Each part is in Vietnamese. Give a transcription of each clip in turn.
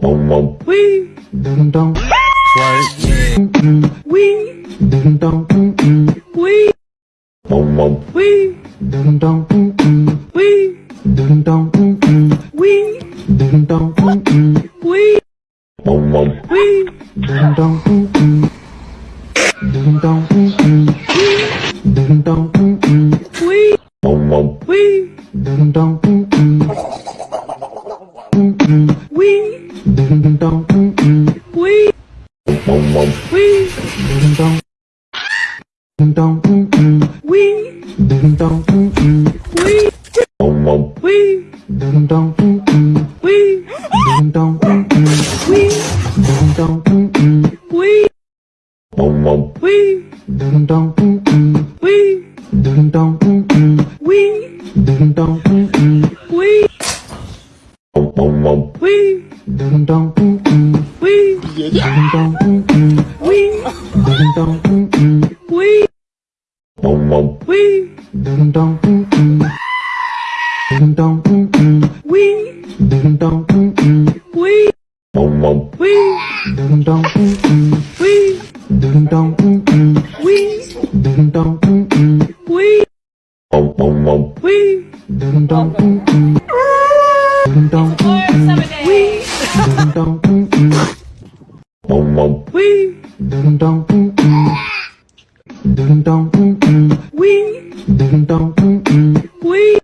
Wee. Ding dong. Twerk. Wee. Ding dong. Wee. Wee. Ding dong. Wee. Ding dong. Wee. Ding dong. Wee. Wee. Ding dong. Ding dong. Ding dong. Wee. Wee. Ding dong. Wee. Ding dong. Wee. Wee. Ding dong. Ding dong. Wee. Ding dong. Wee. Wee. Ding dong. Wee. Ding dong. Wee. Ding dong. Wee. Wee. Ding dong. Wee. Ding dong. Wee. Ding dong. Wee. Wee. Ding dong. Wee. Ding dong. Wee. dum dum wee mom mom wee dum dum dum dum wee dum dum wee mom mom wee dum dum wee dum dum wee dum dum wee mom mom mom wee dum dum dum dum wee dum dum mom mom wee dum dum Dun dun Wee. Dun dun Wee.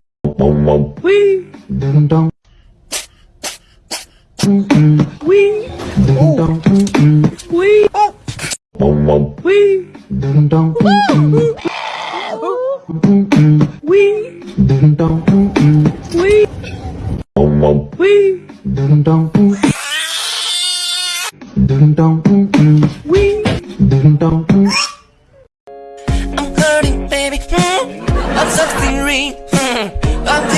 Wee. Dun dun Wee. Dun dun Wee. Wee. Dun dun Wee. Dun dun Wee. Wee. Dun dun Wee. Então.